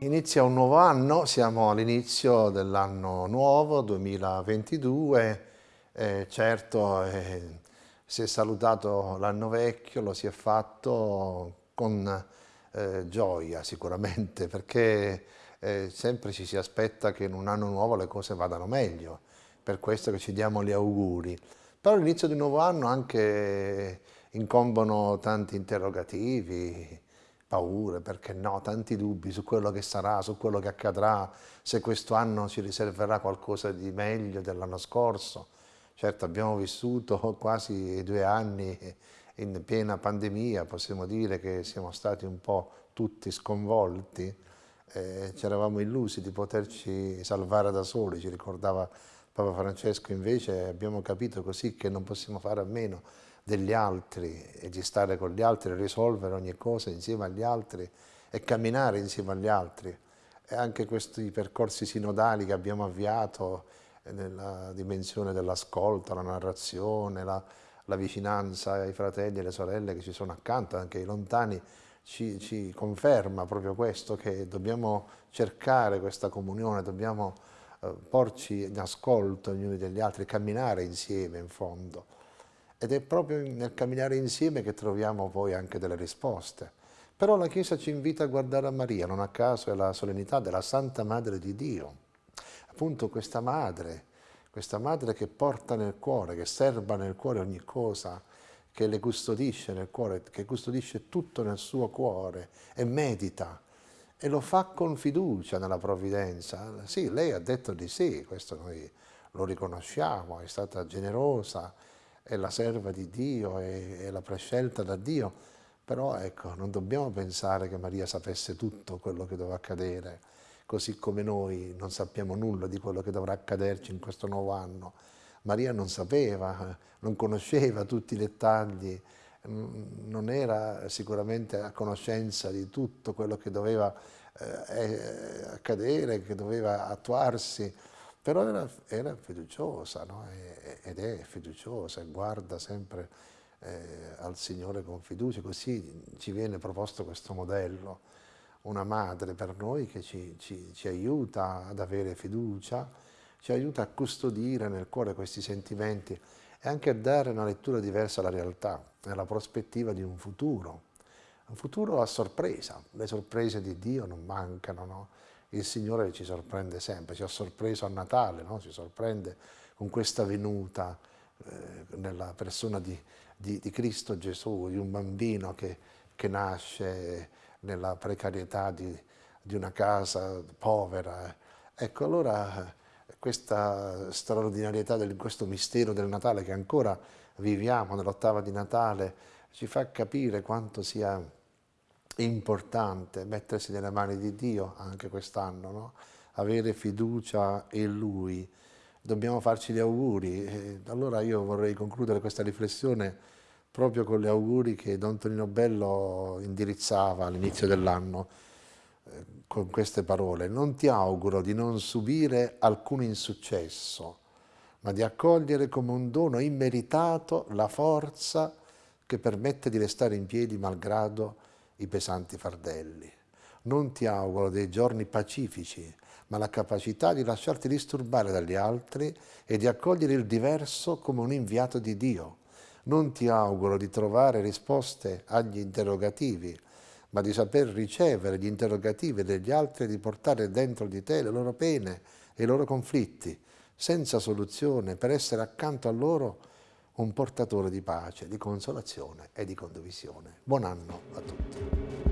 Inizia un nuovo anno, siamo all'inizio dell'anno nuovo 2022, eh, certo eh, si è salutato l'anno vecchio, lo si è fatto con eh, gioia sicuramente perché eh, sempre ci si aspetta che in un anno nuovo le cose vadano meglio, per questo che ci diamo gli auguri. Però all'inizio di un nuovo anno anche incombono tanti interrogativi, paure, perché no, tanti dubbi su quello che sarà, su quello che accadrà, se questo anno ci riserverà qualcosa di meglio dell'anno scorso. Certo abbiamo vissuto quasi due anni in piena pandemia, possiamo dire che siamo stati un po' tutti sconvolti, eh, ci eravamo illusi di poterci salvare da soli, ci ricordava Papa Francesco, invece abbiamo capito così che non possiamo fare a meno degli altri e di stare con gli altri, risolvere ogni cosa insieme agli altri e camminare insieme agli altri. E anche questi percorsi sinodali che abbiamo avviato nella dimensione dell'ascolto, la narrazione, la, la, vicinanza ai fratelli e alle sorelle che ci sono accanto, anche ai lontani, ci, ci conferma proprio questo, che dobbiamo cercare questa comunione, dobbiamo eh, porci in ascolto gli uni degli altri, camminare insieme in fondo. Ed è proprio nel camminare insieme che troviamo poi anche delle risposte. Però la Chiesa ci invita a guardare a Maria, non a caso è la solennità della Santa Madre di Dio. Appunto questa Madre, questa Madre che porta nel cuore, che serba nel cuore ogni cosa, che le custodisce nel cuore, che custodisce tutto nel suo cuore e medita e lo fa con fiducia nella provvidenza. Sì, lei ha detto di sì, questo noi lo riconosciamo, è stata generosa, è la serva di Dio, è, è la prescelta da Dio, però ecco, non dobbiamo pensare che Maria sapesse tutto quello che doveva accadere, così come noi non sappiamo nulla di quello che dovrà accaderci in questo nuovo anno. Maria non sapeva, non conosceva tutti i dettagli, non era sicuramente a conoscenza di tutto quello che doveva eh, accadere, che doveva attuarsi, però era, era fiduciosa no? ed è fiduciosa e guarda sempre eh, al Signore con fiducia, così ci viene proposto questo modello, una madre per noi che ci, ci, ci aiuta ad avere fiducia, ci aiuta a custodire nel cuore questi sentimenti e anche a dare una lettura diversa alla realtà, nella prospettiva di un futuro, un futuro a sorpresa, le sorprese di Dio non mancano, no? Il Signore ci sorprende sempre, ci ha sorpreso a Natale, no? ci sorprende con questa venuta eh, nella persona di, di, di, Cristo Gesù, di un bambino che, che nasce nella precarietà di, di, una casa povera. Ecco, allora questa straordinarietà di questo mistero del Natale che ancora viviamo nell'ottava di Natale ci fa capire quanto sia importante mettersi nelle mani di Dio anche quest'anno, no? avere fiducia in Lui. Dobbiamo farci gli auguri. Allora io vorrei concludere questa riflessione proprio con gli auguri che Don Tonino Bello indirizzava all'inizio dell'anno eh, con queste parole. Non ti auguro di non subire alcun insuccesso, ma di accogliere come un dono immeritato la forza che permette di restare in piedi malgrado i pesanti fardelli. Non ti auguro dei giorni pacifici, ma la capacità di lasciarti disturbare dagli altri e di accogliere il diverso come un inviato di Dio. Non ti auguro di trovare risposte agli interrogativi, ma di saper ricevere gli interrogativi degli altri e di portare dentro di te le loro pene e i loro conflitti, senza soluzione, per essere accanto a loro un portatore di pace, di consolazione e di condivisione. Buon anno a tutti.